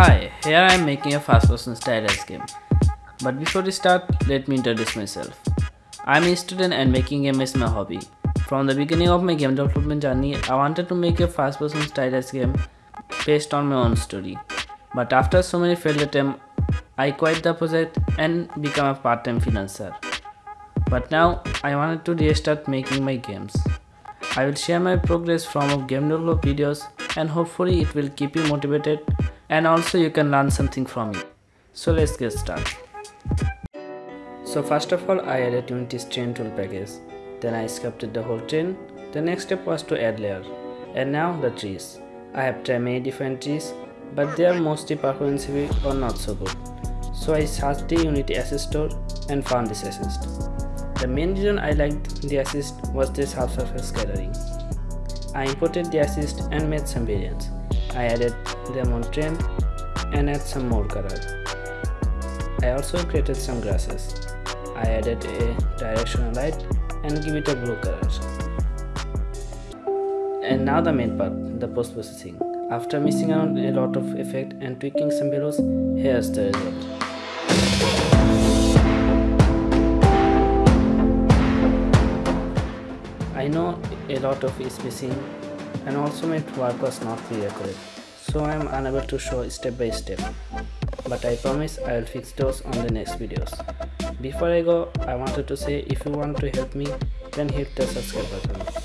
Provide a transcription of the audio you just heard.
Hi, here I am making a first person stylized game. But before we start, let me introduce myself. I am a student and making game is my hobby. From the beginning of my game development journey, I wanted to make a first person stylized game based on my own story. But after so many failed attempts, I quit the project and become a part-time freelancer. But now I wanted to restart making my games. I will share my progress from game development videos and hopefully it will keep you motivated and also you can learn something from it. So let's get started. So first of all I added Unity's terrain tool package. Then I sculpted the whole chain. The next step was to add layer. And now the trees. I have tried many different trees but they are mostly performance heavy or not so good. So I searched the Unity asset store and found this asset. The main reason I liked the asset was this half surface gathering. I imported the asset and made some variants. I added them on terrain and add some more color. I also created some grasses. I added a directional light and give it a blue color. And now the main part, the post processing. After messing around a lot of effect and tweaking some values, here's the result. I know a lot of is missing and also my work was not very accurate so I am unable to show step by step but I promise I will fix those on the next videos. Before I go I wanted to say if you want to help me then hit the subscribe button.